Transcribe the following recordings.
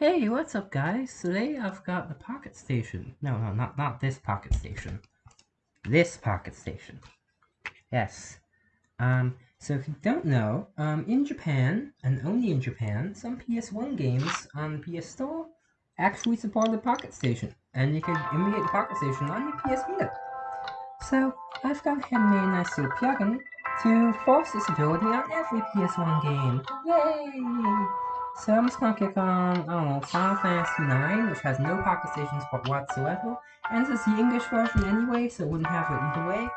Hey, what's up guys? Today I've got the Pocket Station. No, no, not, not this Pocket Station. This Pocket Station. Yes. Um, so if you don't know, um, in Japan, and only in Japan, some PS1 games on the PS Store actually support the Pocket Station. And you can emulate the Pocket Station on your PS Vita. So, I've got handmade a nice little plugin to force this ability on every PS1 game. Yay! So I'm just gonna click on, I don't know, Final Fantasy IX, which has no pocket stations whatsoever. And this is the English version anyway, so it wouldn't have it either way.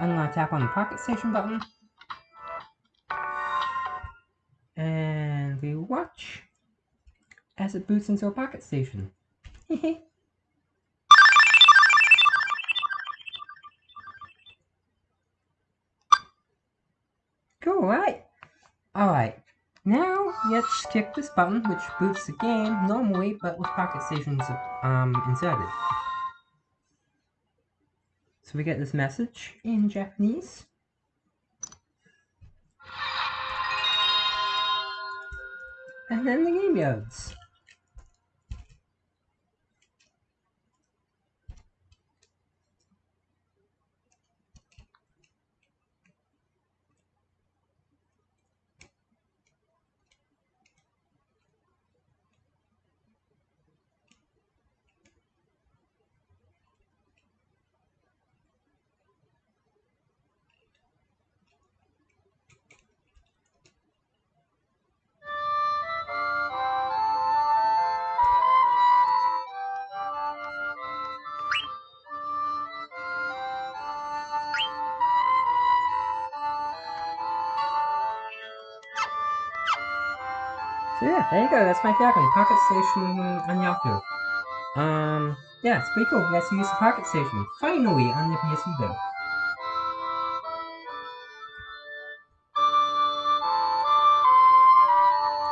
I'm gonna tap on the pocket station button. And we watch as it boots into a pocket station. cool, right? Alright, now, let's click this button, which boots the game normally, but with pocket stations um, inserted. So we get this message in Japanese. And then the game loads. So yeah, there you go, that's my plugin, Pocket Station on Yahoo. Um, yeah, it's pretty cool, let's use the Pocket Station, finally, on the PS Vita.